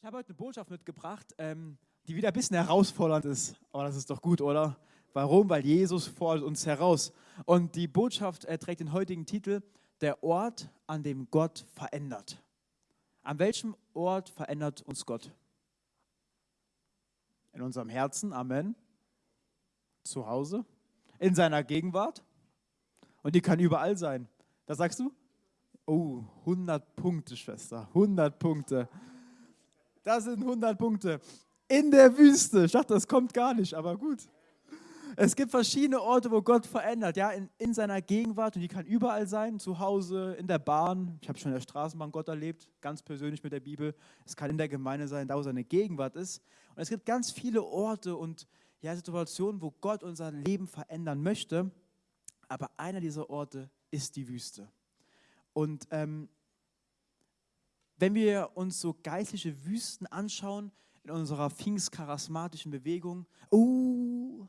Ich habe heute eine Botschaft mitgebracht, ähm, die wieder ein bisschen herausfordernd ist. Aber das ist doch gut, oder? Warum? Weil Jesus fordert uns heraus. Und die Botschaft äh, trägt den heutigen Titel, der Ort, an dem Gott verändert. An welchem Ort verändert uns Gott? In unserem Herzen, Amen. Zu Hause, in seiner Gegenwart. Und die kann überall sein. Das sagst du? Oh, 100 Punkte, Schwester. 100 Punkte. Das sind 100 Punkte. In der Wüste. Ich dachte, das kommt gar nicht, aber gut. Es gibt verschiedene Orte, wo Gott verändert, ja, in, in seiner Gegenwart und die kann überall sein, zu Hause, in der Bahn. Ich habe schon in der Straßenbahn Gott erlebt, ganz persönlich mit der Bibel. Es kann in der Gemeinde sein, da wo seine Gegenwart ist. Und es gibt ganz viele Orte und ja, Situationen, wo Gott unser Leben verändern möchte. Aber einer dieser Orte ist die Wüste. Und ähm, wenn wir uns so geistliche Wüsten anschauen, in unserer pfingstcharismatischen Bewegung, oh,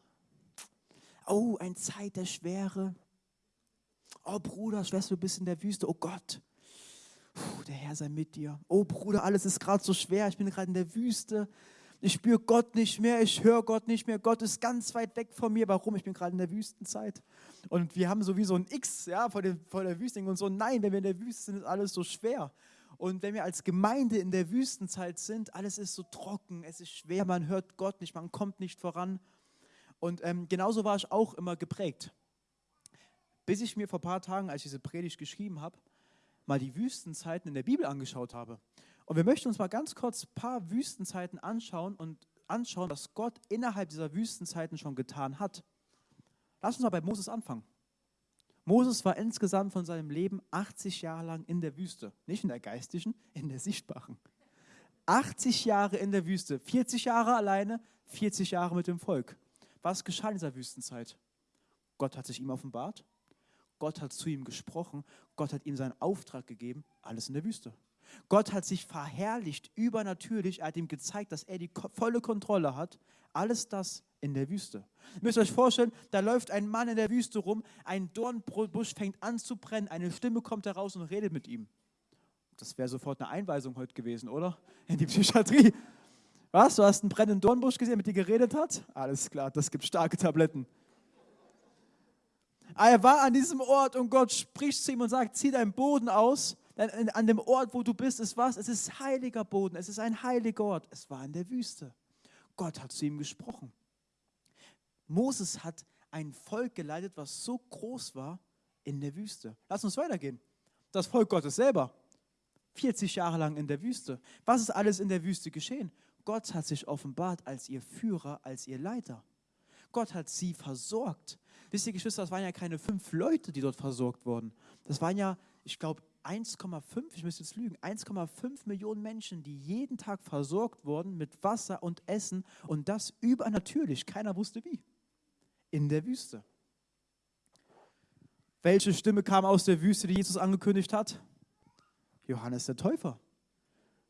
oh, ein Zeit der Schwere. Oh Bruder, Schwester, du bist in der Wüste, oh Gott. Puh, der Herr sei mit dir. Oh Bruder, alles ist gerade so schwer, ich bin gerade in der Wüste. Ich spüre Gott nicht mehr, ich höre Gott nicht mehr. Gott ist ganz weit weg von mir. Warum? Ich bin gerade in der Wüstenzeit. Und wir haben sowieso ein X ja, vor, dem, vor der Wüste und so. Nein, wenn wir in der Wüste sind, ist alles so schwer. Und wenn wir als Gemeinde in der Wüstenzeit sind, alles ist so trocken, es ist schwer, man hört Gott nicht, man kommt nicht voran. Und ähm, genauso war ich auch immer geprägt. Bis ich mir vor ein paar Tagen, als ich diese Predigt geschrieben habe, mal die Wüstenzeiten in der Bibel angeschaut habe. Und wir möchten uns mal ganz kurz ein paar Wüstenzeiten anschauen und anschauen, was Gott innerhalb dieser Wüstenzeiten schon getan hat. Lass uns mal bei Moses anfangen. Moses war insgesamt von seinem Leben 80 Jahre lang in der Wüste. Nicht in der geistigen, in der sichtbaren. 80 Jahre in der Wüste, 40 Jahre alleine, 40 Jahre mit dem Volk. Was geschah in dieser Wüstenzeit? Gott hat sich ihm offenbart, Gott hat zu ihm gesprochen, Gott hat ihm seinen Auftrag gegeben, alles in der Wüste. Gott hat sich verherrlicht, übernatürlich, er hat ihm gezeigt, dass er die volle Kontrolle hat. Alles das in der Wüste. Ihr müsst euch vorstellen, da läuft ein Mann in der Wüste rum, ein Dornbusch fängt an zu brennen, eine Stimme kommt heraus und redet mit ihm. Das wäre sofort eine Einweisung heute gewesen, oder? In die Psychiatrie. Was? Du hast einen brennenden Dornbusch gesehen, mit dir geredet hat? Alles klar, das gibt starke Tabletten. Er war an diesem Ort und Gott spricht zu ihm und sagt, zieh deinen Boden aus. An dem Ort, wo du bist, ist was? Es ist heiliger Boden, es ist ein heiliger Ort. Es war in der Wüste. Gott hat zu ihm gesprochen. Moses hat ein Volk geleitet, was so groß war in der Wüste. Lass uns weitergehen. Das Volk Gottes selber. 40 Jahre lang in der Wüste. Was ist alles in der Wüste geschehen? Gott hat sich offenbart als ihr Führer, als ihr Leiter. Gott hat sie versorgt. Wisst ihr, Geschwister, das waren ja keine fünf Leute, die dort versorgt wurden. Das waren ja, ich glaube, 1,5, ich müsste jetzt lügen, 1,5 Millionen Menschen, die jeden Tag versorgt wurden mit Wasser und Essen und das übernatürlich. Keiner wusste wie. In der Wüste. Welche Stimme kam aus der Wüste, die Jesus angekündigt hat? Johannes der Täufer.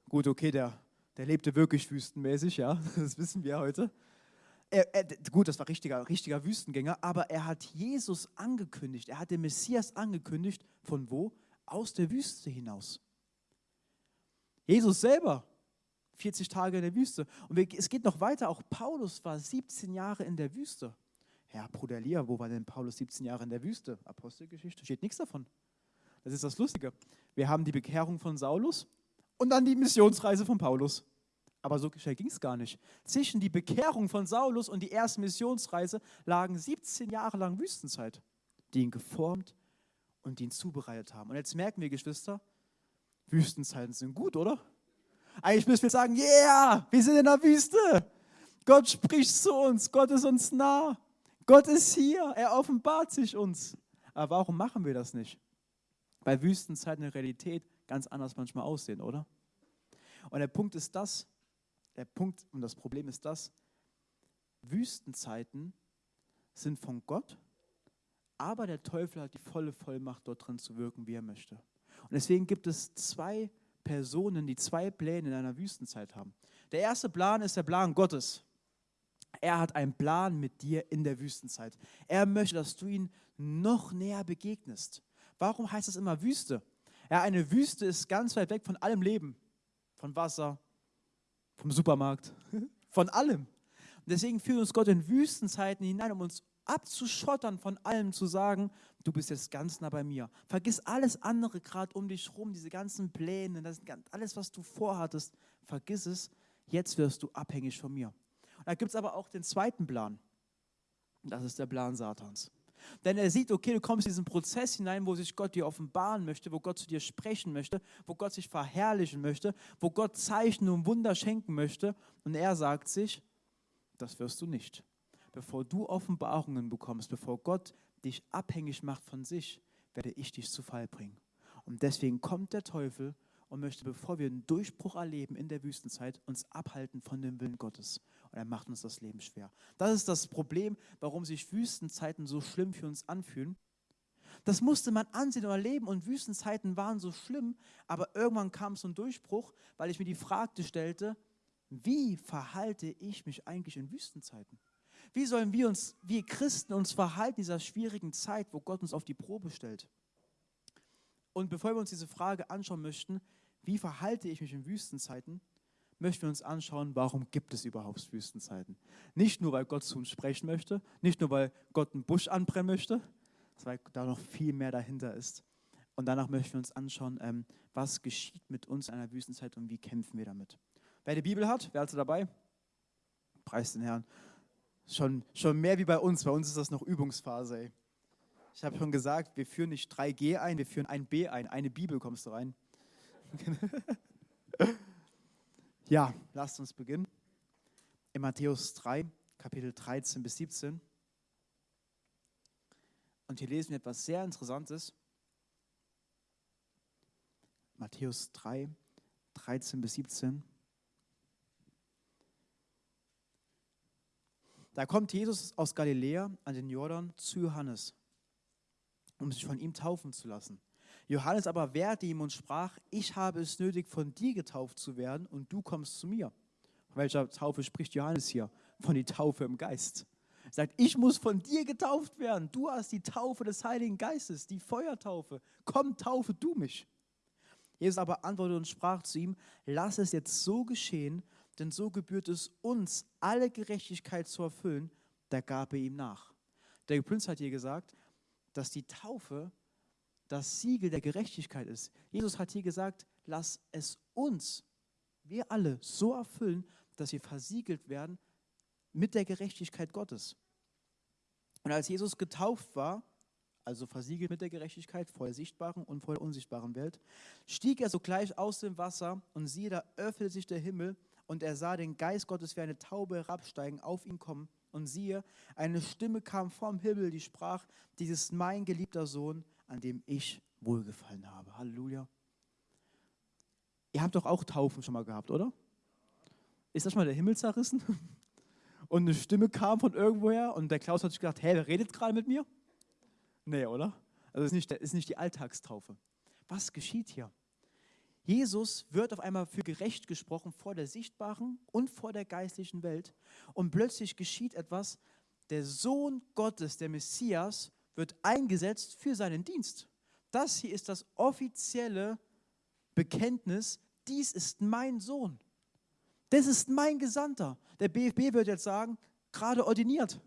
Gut, okay, der der lebte wirklich wüstenmäßig, ja, das wissen wir heute. Er, er, gut, das war richtiger, richtiger Wüstengänger, aber er hat Jesus angekündigt, er hat den Messias angekündigt, von wo? Aus der Wüste hinaus. Jesus selber, 40 Tage in der Wüste. Und es geht noch weiter, auch Paulus war 17 Jahre in der Wüste. Herr Bruder Lia, wo war denn Paulus 17 Jahre in der Wüste? Apostelgeschichte, steht nichts davon. Das ist das Lustige. Wir haben die Bekehrung von Saulus und dann die Missionsreise von Paulus. Aber so schnell ging es gar nicht. Zwischen die Bekehrung von Saulus und die erste Missionsreise lagen 17 Jahre lang Wüstenzeit, die ihn geformt und ihn zubereitet haben. Und jetzt merken wir, Geschwister, Wüstenzeiten sind gut, oder? Eigentlich müssen wir sagen, yeah, wir sind in der Wüste. Gott spricht zu uns, Gott ist uns nah. Gott ist hier, er offenbart sich uns. Aber warum machen wir das nicht? Weil Wüstenzeiten in Realität ganz anders manchmal aussehen, oder? Und der Punkt ist das, der Punkt und das Problem ist das, Wüstenzeiten sind von Gott, aber der Teufel hat die volle Vollmacht, dort drin zu wirken, wie er möchte. Und deswegen gibt es zwei Personen, die zwei Pläne in einer Wüstenzeit haben. Der erste Plan ist der Plan Gottes. Er hat einen Plan mit dir in der Wüstenzeit. Er möchte, dass du ihn noch näher begegnest. Warum heißt das immer Wüste? Ja, eine Wüste ist ganz weit weg von allem Leben, von Wasser, vom Supermarkt, von allem. Und deswegen führt uns Gott in Wüstenzeiten hinein, um uns abzuschottern von allem, zu sagen, du bist jetzt ganz nah bei mir. Vergiss alles andere gerade um dich rum, diese ganzen Pläne, das, alles, was du vorhattest, vergiss es, jetzt wirst du abhängig von mir. Und da gibt es aber auch den zweiten Plan. Das ist der Plan Satans. Denn er sieht, okay, du kommst in diesen Prozess hinein, wo sich Gott dir offenbaren möchte, wo Gott zu dir sprechen möchte, wo Gott sich verherrlichen möchte, wo Gott Zeichen und Wunder schenken möchte. Und er sagt sich, das wirst du nicht. Bevor du Offenbarungen bekommst, bevor Gott dich abhängig macht von sich, werde ich dich zu Fall bringen. Und deswegen kommt der Teufel und möchte, bevor wir einen Durchbruch erleben in der Wüstenzeit, uns abhalten von dem Willen Gottes. Und er macht uns das Leben schwer. Das ist das Problem, warum sich Wüstenzeiten so schlimm für uns anfühlen. Das musste man ansehen und erleben und Wüstenzeiten waren so schlimm, aber irgendwann kam so ein Durchbruch, weil ich mir die Frage stellte, wie verhalte ich mich eigentlich in Wüstenzeiten? Wie sollen wir uns, wir Christen, uns verhalten in dieser schwierigen Zeit, wo Gott uns auf die Probe stellt? Und bevor wir uns diese Frage anschauen möchten, wie verhalte ich mich in Wüstenzeiten, möchten wir uns anschauen, warum gibt es überhaupt Wüstenzeiten. Nicht nur, weil Gott zu uns sprechen möchte, nicht nur, weil Gott einen Busch anbrennen möchte, weil da noch viel mehr dahinter ist. Und danach möchten wir uns anschauen, ähm, was geschieht mit uns in einer Wüstenzeit und wie kämpfen wir damit. Wer die Bibel hat, wer also dabei? Preis den Herrn. Schon, schon mehr wie bei uns. Bei uns ist das noch Übungsphase. Ey. Ich habe schon gesagt, wir führen nicht 3G ein, wir führen ein B ein. Eine Bibel kommst du rein. ja, lasst uns beginnen. In Matthäus 3, Kapitel 13 bis 17. Und hier lesen wir etwas sehr Interessantes. Matthäus 3, 13 bis 17. Da kommt Jesus aus Galiläa an den Jordan zu Johannes, um sich von ihm taufen zu lassen. Johannes aber wehrte ihm und sprach, ich habe es nötig, von dir getauft zu werden und du kommst zu mir. Von welcher Taufe spricht Johannes hier? Von die Taufe im Geist. Er sagt, ich muss von dir getauft werden. Du hast die Taufe des Heiligen Geistes, die Feuertaufe. Komm, taufe du mich. Jesus aber antwortete und sprach zu ihm, lass es jetzt so geschehen, denn so gebührt es uns, alle Gerechtigkeit zu erfüllen. Da gab er ihm nach. Der Prinz hat hier gesagt, dass die Taufe das Siegel der Gerechtigkeit ist. Jesus hat hier gesagt, lass es uns, wir alle, so erfüllen, dass wir versiegelt werden mit der Gerechtigkeit Gottes. Und als Jesus getauft war, also versiegelt mit der Gerechtigkeit vor der sichtbaren und vor der unsichtbaren Welt, stieg er sogleich aus dem Wasser und siehe, da öffnete sich der Himmel und er sah den Geist Gottes wie eine Taube herabsteigen, auf ihn kommen. Und siehe, eine Stimme kam vom Himmel, die sprach, dies ist mein geliebter Sohn, an dem ich wohlgefallen habe. Halleluja. Ihr habt doch auch Taufen schon mal gehabt, oder? Ist das schon mal der Himmel zerrissen? Und eine Stimme kam von irgendwoher und der Klaus hat sich gedacht, hä, wer redet gerade mit mir? Nee, oder? Also ist nicht, ist nicht die Alltagstaufe. Was geschieht hier? Jesus wird auf einmal für gerecht gesprochen vor der sichtbaren und vor der geistlichen Welt. Und plötzlich geschieht etwas, der Sohn Gottes, der Messias, wird eingesetzt für seinen Dienst. Das hier ist das offizielle Bekenntnis, dies ist mein Sohn. Das ist mein Gesandter. Der BFB wird jetzt sagen, gerade ordiniert.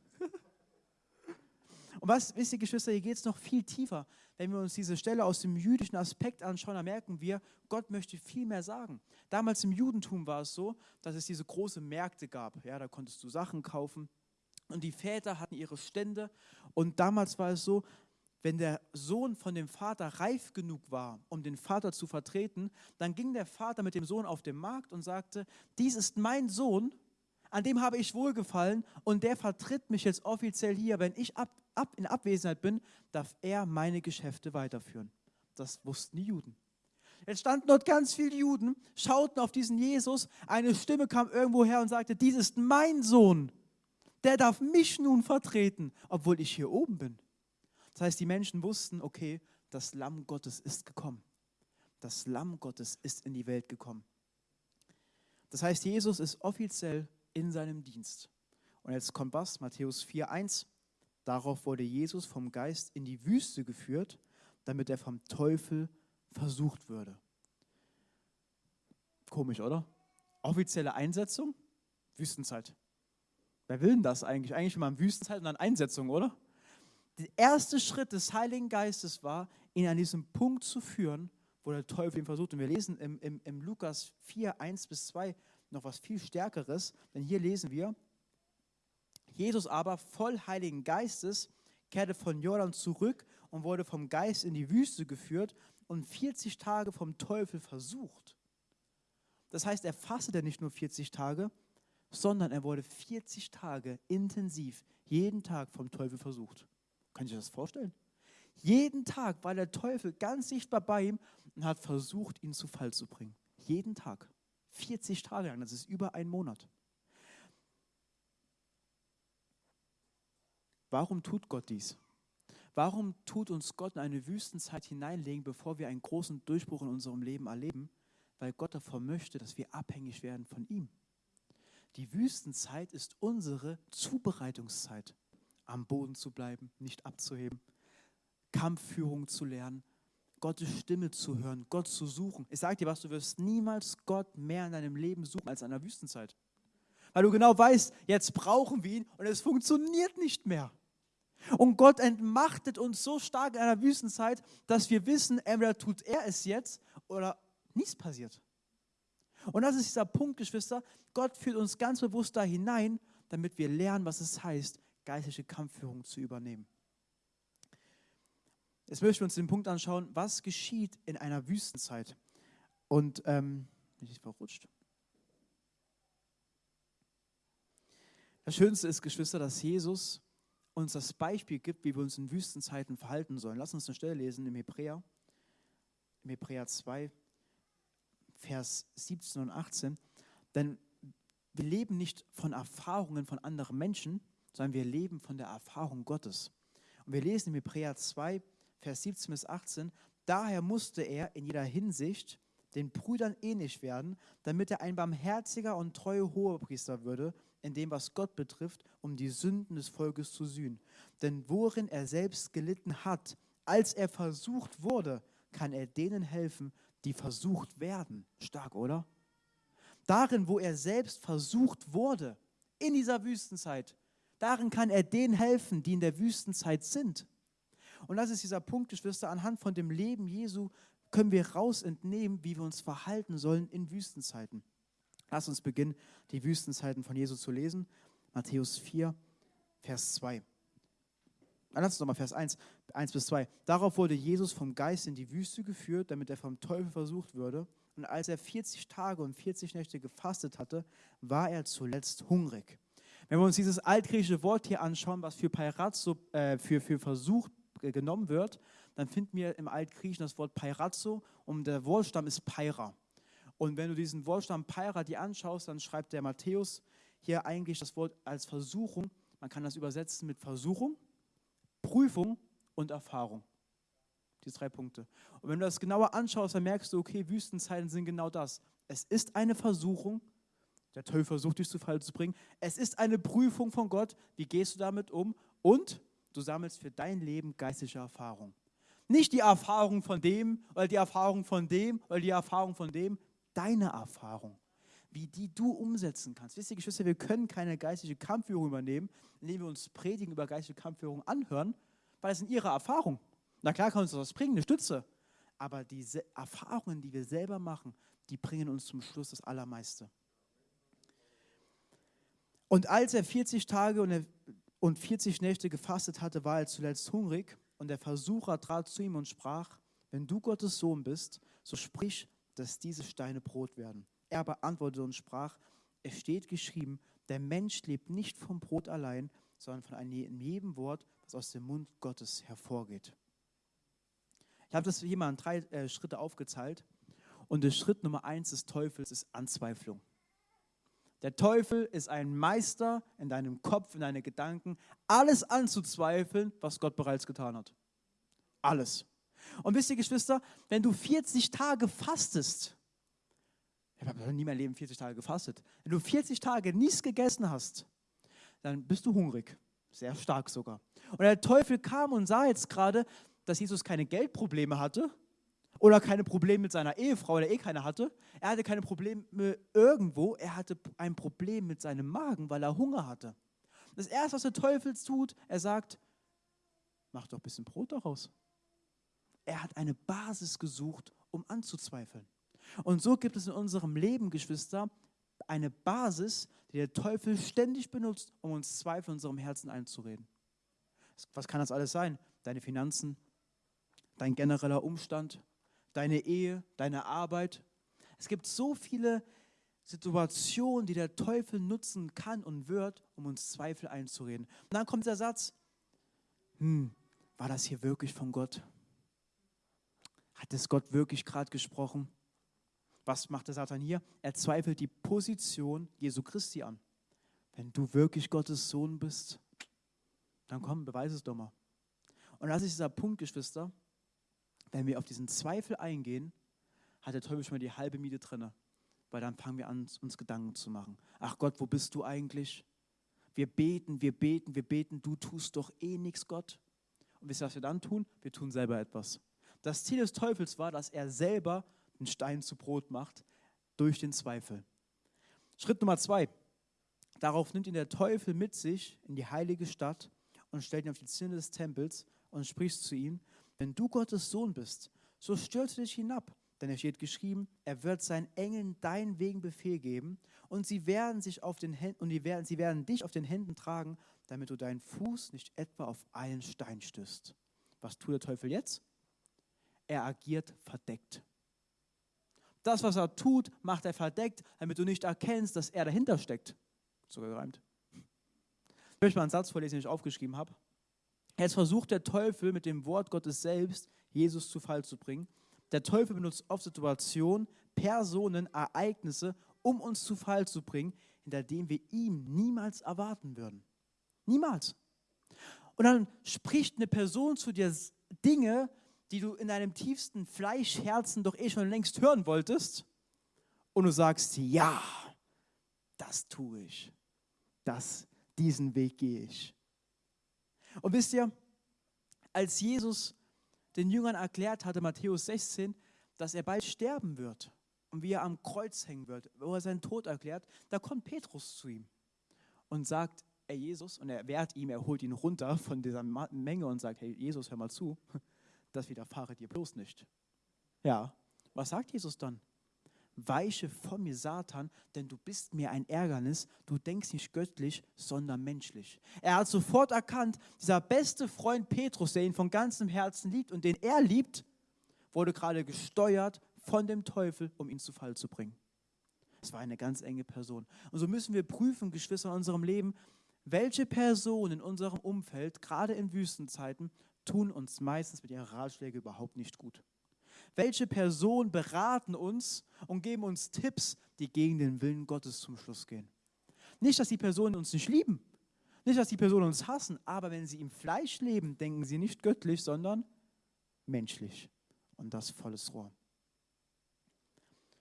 Und was, wisst ihr, Geschwister, hier geht es noch viel tiefer. Wenn wir uns diese Stelle aus dem jüdischen Aspekt anschauen, dann merken wir, Gott möchte viel mehr sagen. Damals im Judentum war es so, dass es diese große Märkte gab. Ja, da konntest du Sachen kaufen. Und die Väter hatten ihre Stände. Und damals war es so, wenn der Sohn von dem Vater reif genug war, um den Vater zu vertreten, dann ging der Vater mit dem Sohn auf den Markt und sagte, dies ist mein Sohn, an dem habe ich wohlgefallen und der vertritt mich jetzt offiziell hier. Wenn ich ab, ab, in Abwesenheit bin, darf er meine Geschäfte weiterführen. Das wussten die Juden. Jetzt standen dort ganz viele Juden, schauten auf diesen Jesus, eine Stimme kam irgendwo her und sagte, dies ist mein Sohn der darf mich nun vertreten, obwohl ich hier oben bin. Das heißt, die Menschen wussten, okay, das Lamm Gottes ist gekommen. Das Lamm Gottes ist in die Welt gekommen. Das heißt, Jesus ist offiziell in seinem Dienst. Und jetzt kommt was, Matthäus 4.1. Darauf wurde Jesus vom Geist in die Wüste geführt, damit er vom Teufel versucht würde. Komisch, oder? Offizielle Einsetzung? Wüstenzeit. Wer will denn das eigentlich? Eigentlich immer Wüstenzeit und dann Einsetzung, oder? Der erste Schritt des Heiligen Geistes war, ihn an diesem Punkt zu führen, wo der Teufel ihn versucht. Und wir lesen im, im, im Lukas 4, 1 bis 2 noch was viel Stärkeres, denn hier lesen wir, Jesus aber voll Heiligen Geistes kehrte von Jordan zurück und wurde vom Geist in die Wüste geführt und 40 Tage vom Teufel versucht. Das heißt, er fastete nicht nur 40 Tage, sondern er wurde 40 Tage intensiv jeden Tag vom Teufel versucht. Kann ich das vorstellen? Jeden Tag war der Teufel ganz sichtbar bei ihm und hat versucht, ihn zu Fall zu bringen. Jeden Tag. 40 Tage lang, das ist über einen Monat. Warum tut Gott dies? Warum tut uns Gott in eine Wüstenzeit hineinlegen, bevor wir einen großen Durchbruch in unserem Leben erleben? Weil Gott davor möchte, dass wir abhängig werden von ihm. Die Wüstenzeit ist unsere Zubereitungszeit, am Boden zu bleiben, nicht abzuheben, Kampfführung zu lernen, Gottes Stimme zu hören, Gott zu suchen. Ich sage dir was, du wirst niemals Gott mehr in deinem Leben suchen als in einer Wüstenzeit. Weil du genau weißt, jetzt brauchen wir ihn und es funktioniert nicht mehr. Und Gott entmachtet uns so stark in einer Wüstenzeit, dass wir wissen, entweder tut er es jetzt oder nichts passiert. Und das ist dieser Punkt, Geschwister. Gott führt uns ganz bewusst da hinein, damit wir lernen, was es heißt, geistliche Kampfführung zu übernehmen. Jetzt möchten wir uns den Punkt anschauen, was geschieht in einer Wüstenzeit. Und, ähm, bin ich verrutscht? Das Schönste ist, Geschwister, dass Jesus uns das Beispiel gibt, wie wir uns in Wüstenzeiten verhalten sollen. Lass uns eine Stelle lesen im Hebräer, im Hebräer 2, Vers 17 und 18. Denn wir leben nicht von Erfahrungen von anderen Menschen, sondern wir leben von der Erfahrung Gottes. Und wir lesen im Hebräer 2, Vers 17 bis 18, daher musste er in jeder Hinsicht den Brüdern ähnlich werden, damit er ein barmherziger und treuer Hohepriester würde, in dem, was Gott betrifft, um die Sünden des Volkes zu sühnen. Denn worin er selbst gelitten hat, als er versucht wurde, kann er denen helfen, die versucht werden. Stark, oder? Darin, wo er selbst versucht wurde, in dieser Wüstenzeit, darin kann er denen helfen, die in der Wüstenzeit sind. Und das ist dieser Punkt, Geschwister, anhand von dem Leben Jesu können wir raus entnehmen, wie wir uns verhalten sollen in Wüstenzeiten. Lass uns beginnen, die Wüstenzeiten von Jesus zu lesen. Matthäus 4, Vers 2. Lass uns nochmal Vers 1, 1 bis 2. Darauf wurde Jesus vom Geist in die Wüste geführt, damit er vom Teufel versucht würde. Und als er 40 Tage und 40 Nächte gefastet hatte, war er zuletzt hungrig. Wenn wir uns dieses altgriechische Wort hier anschauen, was für Peirazzo, äh, für, für versucht genommen wird, dann finden wir im Altgriechen das Wort Peirazzo und der Wortstamm ist Peira. Und wenn du diesen Wortstamm Peira dir anschaust, dann schreibt der Matthäus hier eigentlich das Wort als Versuchung. Man kann das übersetzen mit Versuchung, Prüfung und Erfahrung. Diese drei Punkte. Und wenn du das genauer anschaust, dann merkst du, okay, Wüstenzeiten sind genau das. Es ist eine Versuchung, der Teufel versucht dich zu Fall zu bringen. Es ist eine Prüfung von Gott. Wie gehst du damit um? Und du sammelst für dein Leben geistliche Erfahrung. Nicht die Erfahrung von dem oder die Erfahrung von dem oder die Erfahrung von dem, deine Erfahrung, wie die du umsetzen kannst. Wisst ihr, Geschwister, wir können keine geistliche Kampfführung übernehmen, indem wir uns Predigen über geistliche Kampfführung anhören, weil es sind ihre Erfahrungen. Na klar kann uns das bringen, eine Stütze. Aber diese Erfahrungen, die wir selber machen, die bringen uns zum Schluss das Allermeiste. Und als er 40 Tage und 40 Nächte gefastet hatte, war er zuletzt hungrig. Und der Versucher trat zu ihm und sprach, wenn du Gottes Sohn bist, so sprich, dass diese Steine Brot werden. Er beantwortete und sprach, es steht geschrieben, der Mensch lebt nicht vom Brot allein, sondern von einem jedem Wort, das aus dem Mund Gottes hervorgeht. Ich habe das hier mal drei äh, Schritte aufgezeigt. Und der Schritt Nummer eins des Teufels ist Anzweiflung. Der Teufel ist ein Meister in deinem Kopf, in deinen Gedanken, alles anzuzweifeln, was Gott bereits getan hat. Alles. Und wisst ihr, Geschwister, wenn du 40 Tage fastest, ich habe noch nie mein Leben 40 Tage gefastet, wenn du 40 Tage nichts gegessen hast, dann bist du hungrig. Sehr stark sogar. Und der Teufel kam und sah jetzt gerade, dass Jesus keine Geldprobleme hatte Oder keine Probleme mit seiner Ehefrau, weil er eh keine hatte. Er hatte keine Probleme irgendwo. Er hatte ein Problem mit seinem Magen, weil er Hunger hatte. Das Erste, was der Teufel tut, er sagt, mach doch ein bisschen Brot daraus. Er hat eine Basis gesucht, um anzuzweifeln. Und so gibt es in unserem Leben, Geschwister, eine Basis, die der Teufel ständig benutzt, um uns Zweifel in unserem Herzen einzureden. Was kann das alles sein? Deine Finanzen, dein genereller Umstand, deine Ehe, deine Arbeit. Es gibt so viele Situationen, die der Teufel nutzen kann und wird, um uns Zweifel einzureden. Und dann kommt der Satz, hm, war das hier wirklich von Gott? Hat es Gott wirklich gerade gesprochen? Was macht der Satan hier? Er zweifelt die Position Jesu Christi an. Wenn du wirklich Gottes Sohn bist, dann komm, beweise es doch mal. Und das ist dieser Punkt, Geschwister, wenn wir auf diesen Zweifel eingehen, hat der Teufel schon mal die halbe Miete drin. Weil dann fangen wir an, uns Gedanken zu machen. Ach Gott, wo bist du eigentlich? Wir beten, wir beten, wir beten, du tust doch eh nichts, Gott. Und wisst ihr, was wir dann tun? Wir tun selber etwas. Das Ziel des Teufels war, dass er selber den Stein zu Brot macht durch den Zweifel. Schritt Nummer zwei. Darauf nimmt ihn der Teufel mit sich in die heilige Stadt und stellt ihn auf die Zinne des Tempels und spricht zu ihm, wenn du Gottes Sohn bist, so stürze dich hinab. Denn es steht geschrieben, er wird seinen Engeln deinen Wegen Befehl geben und sie werden sich auf den Händen und die werden, sie werden dich auf den Händen tragen, damit du deinen Fuß nicht etwa auf einen Stein stößt. Was tut der Teufel jetzt? Er agiert verdeckt. Das, was er tut, macht er verdeckt, damit du nicht erkennst, dass er dahinter steckt. Sogar gereimt. Ich möchte mal einen Satz vorlesen, den ich aufgeschrieben habe. Jetzt versucht der Teufel mit dem Wort Gottes selbst Jesus zu Fall zu bringen. Der Teufel benutzt oft Situationen, Personen, Ereignisse, um uns zu Fall zu bringen, hinter denen wir ihm niemals erwarten würden. Niemals. Und dann spricht eine Person zu dir Dinge, die du in deinem tiefsten Fleischherzen doch eh schon längst hören wolltest. Und du sagst, ja, das tue ich. Das, diesen Weg gehe ich. Und wisst ihr, als Jesus den Jüngern erklärt hatte, Matthäus 16, dass er bald sterben wird und wie er am Kreuz hängen wird, wo er seinen Tod erklärt, da kommt Petrus zu ihm und sagt, ey Jesus, und er wehrt ihm, er holt ihn runter von dieser Menge und sagt, hey Jesus, hör mal zu, das widerfahre dir bloß nicht. Ja, was sagt Jesus dann? weiche von mir, Satan, denn du bist mir ein Ärgernis, du denkst nicht göttlich, sondern menschlich. Er hat sofort erkannt, dieser beste Freund Petrus, der ihn von ganzem Herzen liebt und den er liebt, wurde gerade gesteuert von dem Teufel, um ihn zu Fall zu bringen. Es war eine ganz enge Person. Und so müssen wir prüfen, Geschwister, in unserem Leben, welche Personen in unserem Umfeld, gerade in Wüstenzeiten, tun uns meistens mit ihren Ratschlägen überhaupt nicht gut. Welche Personen beraten uns und geben uns Tipps, die gegen den Willen Gottes zum Schluss gehen? Nicht, dass die Personen uns nicht lieben, nicht, dass die Personen uns hassen, aber wenn sie im Fleisch leben, denken sie nicht göttlich, sondern menschlich. Und das volles Rohr.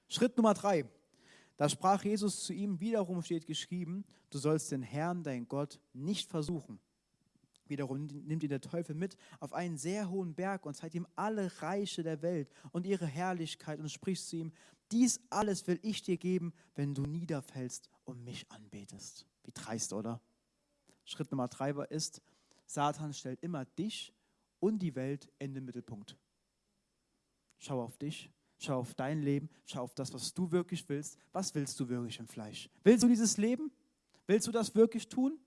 Schritt Nummer drei. Da sprach Jesus zu ihm, wiederum steht geschrieben, du sollst den Herrn, dein Gott, nicht versuchen. Wiederum nimmt ihn der Teufel mit auf einen sehr hohen Berg und zeigt ihm alle Reiche der Welt und ihre Herrlichkeit und spricht zu ihm, dies alles will ich dir geben, wenn du niederfällst und mich anbetest. Wie dreist, oder? Schritt Nummer drei ist, Satan stellt immer dich und die Welt in den Mittelpunkt. Schau auf dich, schau auf dein Leben, schau auf das, was du wirklich willst. Was willst du wirklich im Fleisch? Willst du dieses Leben? Willst du das wirklich tun?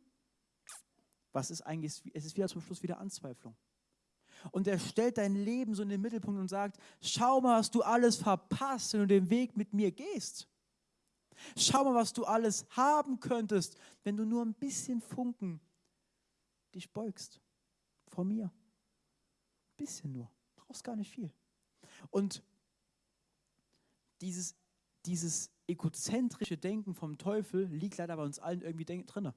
Was ist eigentlich, es ist wieder zum Schluss wieder Anzweiflung. Und er stellt dein Leben so in den Mittelpunkt und sagt, schau mal, was du alles verpasst, wenn du den Weg mit mir gehst. Schau mal, was du alles haben könntest, wenn du nur ein bisschen Funken dich beugst vor mir. Ein bisschen nur, brauchst gar nicht viel. Und dieses, dieses egozentrische Denken vom Teufel liegt leider bei uns allen irgendwie drin.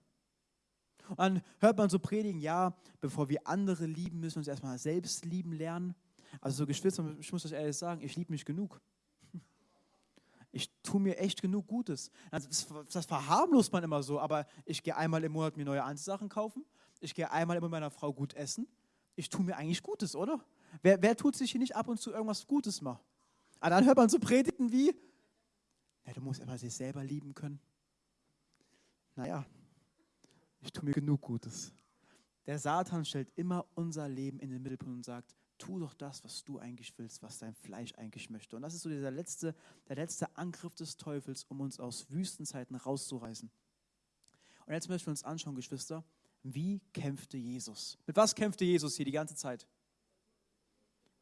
Und dann hört man so predigen, ja, bevor wir andere lieben, müssen wir uns erstmal selbst lieben lernen. Also so Geschwister, ich muss euch ehrlich sagen, ich liebe mich genug. Ich tue mir echt genug Gutes. Also das, das verharmlost man immer so, aber ich gehe einmal im Monat mir neue Anziehsachen kaufen. Ich gehe einmal immer mit meiner Frau gut essen. Ich tue mir eigentlich Gutes, oder? Wer, wer tut sich hier nicht ab und zu irgendwas Gutes machen? Und dann hört man so Predigten wie, ja, du musst aber sich selber lieben können. Naja, ich tue mir genug Gutes. Der Satan stellt immer unser Leben in den Mittelpunkt und sagt, tu doch das, was du eigentlich willst, was dein Fleisch eigentlich möchte. Und das ist so dieser letzte, der letzte Angriff des Teufels, um uns aus Wüstenzeiten rauszureißen. Und jetzt möchten wir uns anschauen, Geschwister, wie kämpfte Jesus? Mit was kämpfte Jesus hier die ganze Zeit?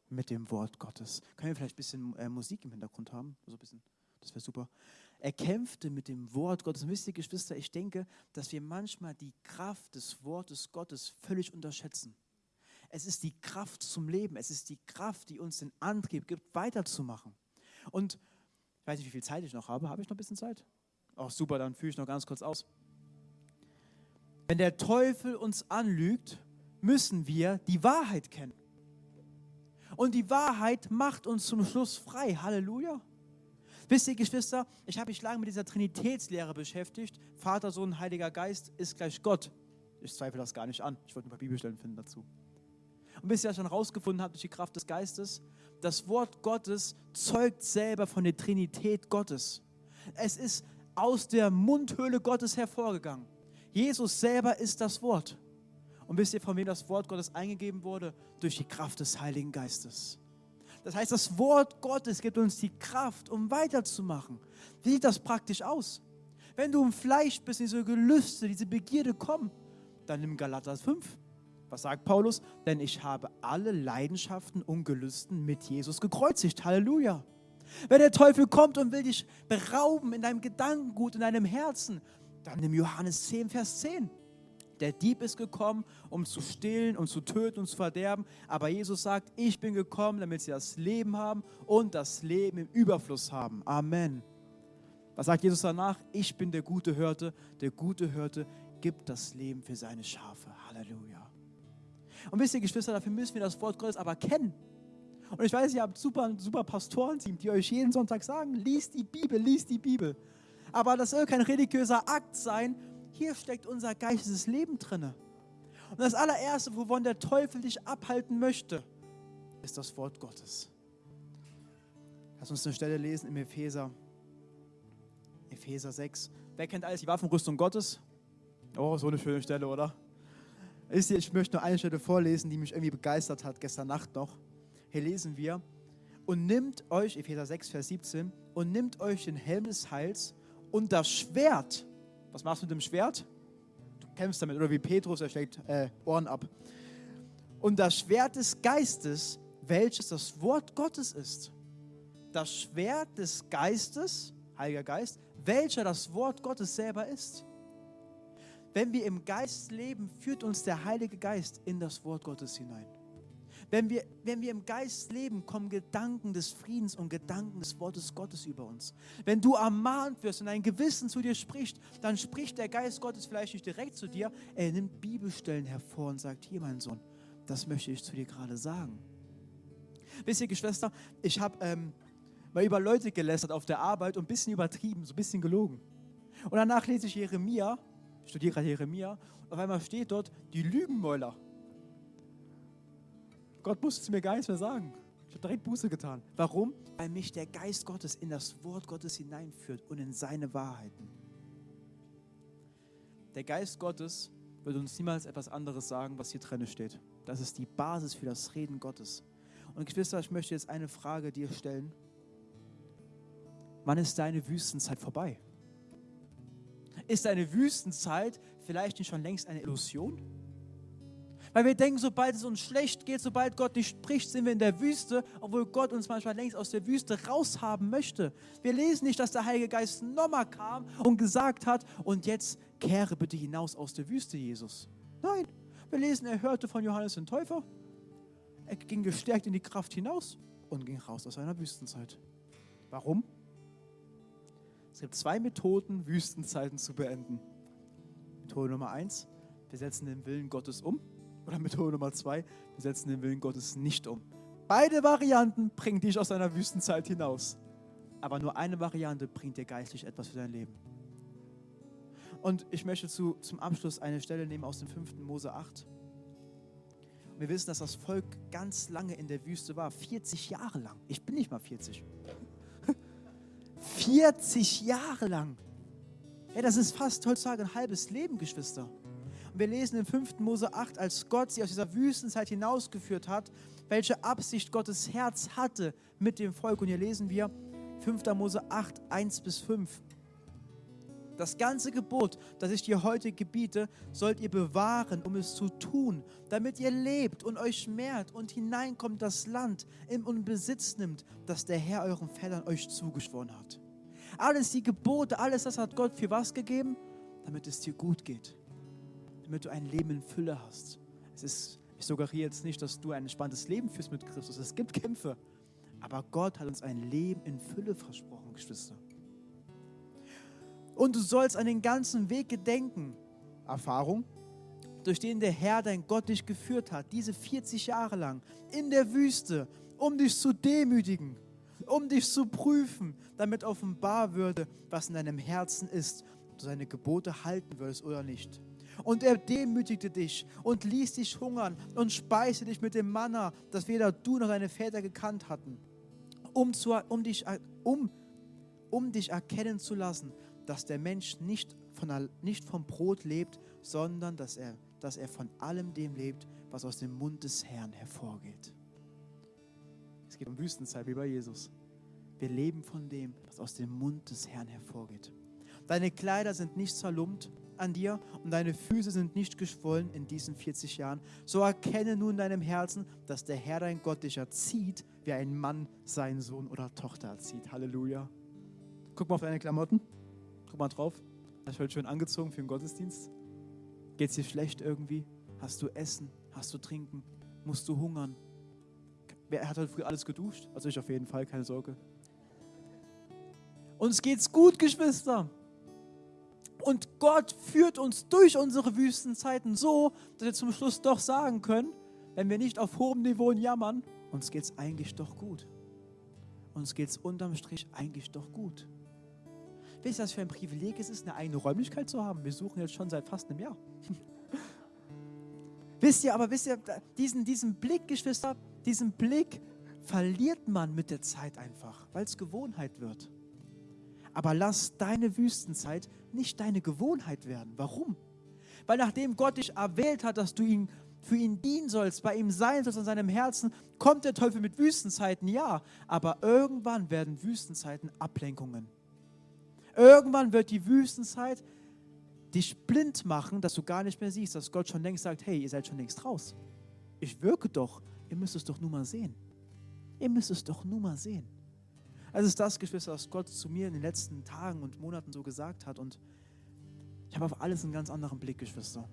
Mit dem Wort Gottes. Können wir vielleicht ein bisschen äh, Musik im Hintergrund haben? So ein bisschen, das wäre super. Er kämpfte mit dem Wort Gottes. Und wisst ihr, Geschwister, ich denke, dass wir manchmal die Kraft des Wortes Gottes völlig unterschätzen. Es ist die Kraft zum Leben. Es ist die Kraft, die uns den Antrieb gibt, weiterzumachen. Und ich weiß nicht, wie viel Zeit ich noch habe. Habe ich noch ein bisschen Zeit? Ach, super, dann führe ich noch ganz kurz aus. Wenn der Teufel uns anlügt, müssen wir die Wahrheit kennen. Und die Wahrheit macht uns zum Schluss frei. Halleluja. Wisst ihr, Geschwister, ich habe mich lange mit dieser Trinitätslehre beschäftigt. Vater, Sohn, Heiliger Geist ist gleich Gott. Ich zweifle das gar nicht an. Ich wollte ein paar Bibelstellen finden dazu. Und bis ihr das schon rausgefunden habt durch die Kraft des Geistes, das Wort Gottes zeugt selber von der Trinität Gottes. Es ist aus der Mundhöhle Gottes hervorgegangen. Jesus selber ist das Wort. Und wisst ihr, von wem das Wort Gottes eingegeben wurde? Durch die Kraft des Heiligen Geistes. Das heißt, das Wort Gottes gibt uns die Kraft, um weiterzumachen. Wie sieht das praktisch aus? Wenn du im Fleisch bist, diese Gelüste, diese Begierde kommen, dann nimm Galater 5. Was sagt Paulus? Denn ich habe alle Leidenschaften und Gelüsten mit Jesus gekreuzigt. Halleluja. Wenn der Teufel kommt und will dich berauben in deinem Gedankengut, in deinem Herzen, dann nimm Johannes 10, Vers 10. Der Dieb ist gekommen, um zu stehlen und zu töten und zu verderben. Aber Jesus sagt, ich bin gekommen, damit sie das Leben haben und das Leben im Überfluss haben. Amen. Was sagt Jesus danach? Ich bin der gute Hirte. Der gute Hirte gibt das Leben für seine Schafe. Halleluja. Und wisst ihr, Geschwister, dafür müssen wir das Wort Gottes aber kennen. Und ich weiß, ihr habt super, super Pastorenteam, die euch jeden Sonntag sagen, liest die Bibel, liest die Bibel aber das soll kein religiöser Akt sein. Hier steckt unser geistiges Leben drin. Und das allererste, wovon der Teufel dich abhalten möchte, ist das Wort Gottes. Lass uns eine Stelle lesen im Epheser, Epheser 6. Wer kennt alles die Waffenrüstung Gottes? Oh, so eine schöne Stelle, oder? Ich möchte nur eine Stelle vorlesen, die mich irgendwie begeistert hat, gestern Nacht noch. Hier lesen wir, und nimmt euch, Epheser 6, Vers 17, und nimmt euch den Helm des Heils und das Schwert, was machst du mit dem Schwert? Du kämpfst damit, oder wie Petrus, er schlägt äh, Ohren ab. Und das Schwert des Geistes, welches das Wort Gottes ist. Das Schwert des Geistes, Heiliger Geist, welcher das Wort Gottes selber ist. Wenn wir im Geist leben, führt uns der Heilige Geist in das Wort Gottes hinein. Wenn wir, wenn wir im Geist leben, kommen Gedanken des Friedens und Gedanken des Wortes Gottes über uns. Wenn du ermahnt wirst und ein Gewissen zu dir spricht, dann spricht der Geist Gottes vielleicht nicht direkt zu dir, er nimmt Bibelstellen hervor und sagt, hier mein Sohn, das möchte ich zu dir gerade sagen. Wisst ihr, Geschwister, ich habe ähm, mal über Leute gelästert auf der Arbeit und ein bisschen übertrieben, so ein bisschen gelogen. Und danach lese ich Jeremia, ich studiere gerade Jeremia, und auf einmal steht dort die Lügenmäuler. Gott musste es mir gar nichts mehr sagen. Ich habe direkt Buße getan. Warum? Weil mich der Geist Gottes in das Wort Gottes hineinführt und in seine Wahrheiten. Der Geist Gottes wird uns niemals etwas anderes sagen, was hier drin steht. Das ist die Basis für das Reden Gottes. Und Geschwister, ich möchte jetzt eine Frage dir stellen. Wann ist deine Wüstenzeit vorbei? Ist deine Wüstenzeit vielleicht nicht schon längst eine Illusion? Weil wir denken, sobald es uns schlecht geht, sobald Gott nicht spricht, sind wir in der Wüste, obwohl Gott uns manchmal längst aus der Wüste raushaben möchte. Wir lesen nicht, dass der Heilige Geist nochmal kam und gesagt hat, und jetzt kehre bitte hinaus aus der Wüste, Jesus. Nein, wir lesen, er hörte von Johannes den Täufer, er ging gestärkt in die Kraft hinaus und ging raus aus seiner Wüstenzeit. Warum? Es gibt zwei Methoden, Wüstenzeiten zu beenden. Methode Nummer eins, wir setzen den Willen Gottes um. Oder Methode Nummer zwei, wir setzen den Willen Gottes nicht um. Beide Varianten bringen dich aus deiner Wüstenzeit hinaus. Aber nur eine Variante bringt dir geistlich etwas für dein Leben. Und ich möchte zu, zum Abschluss eine Stelle nehmen aus dem 5. Mose 8. Wir wissen, dass das Volk ganz lange in der Wüste war, 40 Jahre lang. Ich bin nicht mal 40. 40 Jahre lang. Ja, das ist fast heutzutage ein halbes Leben, Geschwister. Wir lesen in 5. Mose 8, als Gott sie aus dieser Wüstenzeit hinausgeführt hat, welche Absicht Gottes Herz hatte mit dem Volk. Und hier lesen wir 5. Mose 8, 1 bis 5. Das ganze Gebot, das ich dir heute gebiete, sollt ihr bewahren, um es zu tun, damit ihr lebt und euch mehrt und hineinkommt das Land und Besitz nimmt, das der Herr euren Vätern euch zugeschworen hat. Alles die Gebote, alles das hat Gott für was gegeben? Damit es dir gut geht. Damit du ein Leben in Fülle hast. Es ist, ich suggeriere jetzt nicht, dass du ein entspanntes Leben führst mit Christus. Es gibt Kämpfe. Aber Gott hat uns ein Leben in Fülle versprochen, Geschwister. Und du sollst an den ganzen Weg gedenken, Erfahrung, durch den der Herr, dein Gott, dich geführt hat, diese 40 Jahre lang in der Wüste, um dich zu demütigen, um dich zu prüfen, damit offenbar würde, was in deinem Herzen ist, ob du seine Gebote halten würdest oder nicht. Und er demütigte dich und ließ dich hungern und speiste dich mit dem Manna, das weder du noch deine Väter gekannt hatten, um, zu, um, dich, um, um dich erkennen zu lassen, dass der Mensch nicht, von, nicht vom Brot lebt, sondern dass er, dass er von allem dem lebt, was aus dem Mund des Herrn hervorgeht. Es geht um Wüstenzeit wie bei Jesus. Wir leben von dem, was aus dem Mund des Herrn hervorgeht. Deine Kleider sind nicht zerlumpt an dir und deine Füße sind nicht geschwollen in diesen 40 Jahren. So erkenne nun in deinem Herzen, dass der Herr dein Gott dich erzieht, wie ein Mann seinen Sohn oder Tochter erzieht. Halleluja. Guck mal auf deine Klamotten. Guck mal drauf. Hast du heute schön angezogen für den Gottesdienst? Geht es dir schlecht irgendwie? Hast du Essen? Hast du Trinken? Musst du hungern? Wer hat heute früh alles geduscht? Also ich auf jeden Fall, keine Sorge. Uns geht's gut, Geschwister. Und Gott führt uns durch unsere Wüstenzeiten so, dass wir zum Schluss doch sagen können, wenn wir nicht auf hohem Niveau jammern, uns geht's eigentlich doch gut. Uns geht's unterm Strich eigentlich doch gut. Wisst ihr, was für ein Privileg es ist, eine eigene Räumlichkeit zu haben? Wir suchen jetzt schon seit fast einem Jahr. wisst ihr, aber wisst ihr, diesen, diesen Blick, Geschwister, diesen Blick verliert man mit der Zeit einfach, weil es Gewohnheit wird. Aber lass deine Wüstenzeit nicht deine Gewohnheit werden. Warum? Weil nachdem Gott dich erwählt hat, dass du ihn für ihn dienen sollst, bei ihm sein sollst an seinem Herzen, kommt der Teufel mit Wüstenzeiten, ja. Aber irgendwann werden Wüstenzeiten Ablenkungen. Irgendwann wird die Wüstenzeit dich blind machen, dass du gar nicht mehr siehst, dass Gott schon längst sagt, hey, ihr seid schon längst raus. Ich wirke doch, ihr müsst es doch nur mal sehen. Ihr müsst es doch nur mal sehen. Also ist das, Geschwister, was Gott zu mir in den letzten Tagen und Monaten so gesagt hat. Und ich habe auf alles einen ganz anderen Blick, Geschwister.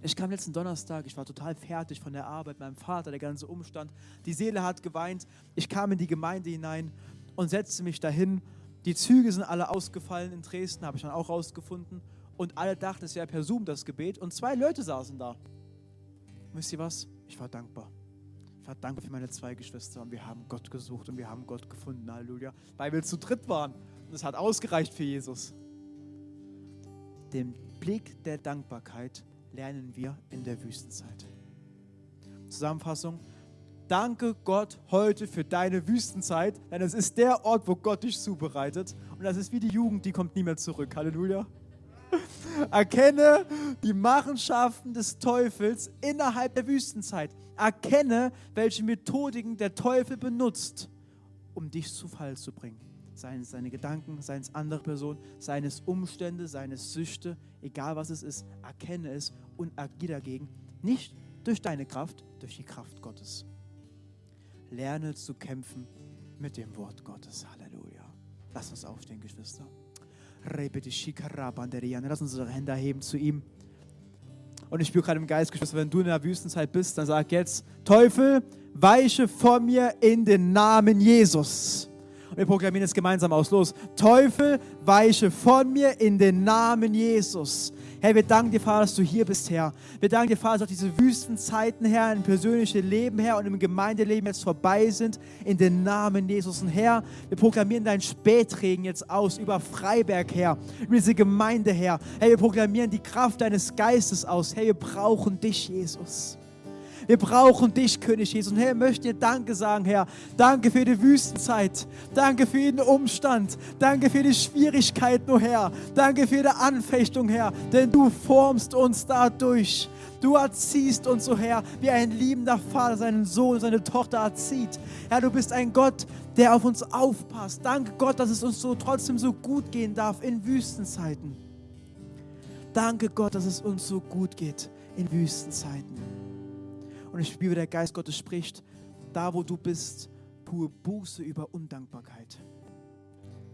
Ich kam letzten Donnerstag, ich war total fertig von der Arbeit, meinem Vater, der ganze Umstand. Die Seele hat geweint. Ich kam in die Gemeinde hinein und setzte mich dahin die Züge sind alle ausgefallen in Dresden, habe ich dann auch rausgefunden. Und alle dachten, es wäre per Zoom das Gebet. Und zwei Leute saßen da. Wisst ihr was? Ich war dankbar. War dankbar für meine zwei Geschwister. Und wir haben Gott gesucht und wir haben Gott gefunden. Halleluja. Weil wir zu dritt waren. Und es hat ausgereicht für Jesus. Den Blick der Dankbarkeit lernen wir in der Wüstenzeit. Zusammenfassung. Danke Gott heute für deine Wüstenzeit, denn es ist der Ort, wo Gott dich zubereitet. Und das ist wie die Jugend, die kommt nie mehr zurück. Halleluja. Erkenne die Machenschaften des Teufels innerhalb der Wüstenzeit. Erkenne, welche Methodiken der Teufel benutzt, um dich zu Fall zu bringen. Seien es seine Gedanken, seien es andere Personen, seien es Umstände, seien es Süchte, egal was es ist, erkenne es und agiere dagegen. Nicht durch deine Kraft, durch die Kraft Gottes. Lerne zu kämpfen mit dem Wort Gottes. Halleluja. Lass uns aufstehen, Geschwister. Lass uns unsere Hände erheben zu ihm. Und ich spüre gerade im Geist, Geschwister, wenn du in der Wüstenzeit bist, dann sag jetzt, Teufel, weiche vor mir in den Namen Jesus. Und wir proklamieren es gemeinsam aus. Los. Teufel, weiche von mir in den Namen Jesus. Herr, wir danken dir, Vater, dass du hier bist, Herr. Wir danken dir, Vater, dass diese Wüstenzeiten, Herr, im persönlichen Leben, Herr, und im Gemeindeleben jetzt vorbei sind, in den Namen Jesus. Und Herr, wir proklamieren deinen Spätregen jetzt aus über Freiberg, Herr, über diese Gemeinde, Herr. Herr, wir proklamieren die Kraft deines Geistes aus. Herr, wir brauchen dich, Jesus. Wir brauchen dich, König Jesus. Und Herr, ich möchte dir Danke sagen, Herr. Danke für die Wüstenzeit. Danke für jeden Umstand. Danke für die Schwierigkeiten, oh Herr. Danke für die Anfechtung, Herr. Denn du formst uns dadurch. Du erziehst uns, oh Herr, wie ein liebender Vater seinen Sohn, seine Tochter erzieht. Herr, du bist ein Gott, der auf uns aufpasst. Danke Gott, dass es uns so trotzdem so gut gehen darf in Wüstenzeiten. Danke Gott, dass es uns so gut geht in Wüstenzeiten. Und ich spüre, der Geist Gottes spricht, da wo du bist, tue Buße über Undankbarkeit.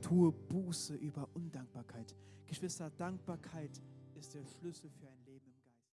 Tue Buße über Undankbarkeit. Geschwister, Dankbarkeit ist der Schlüssel für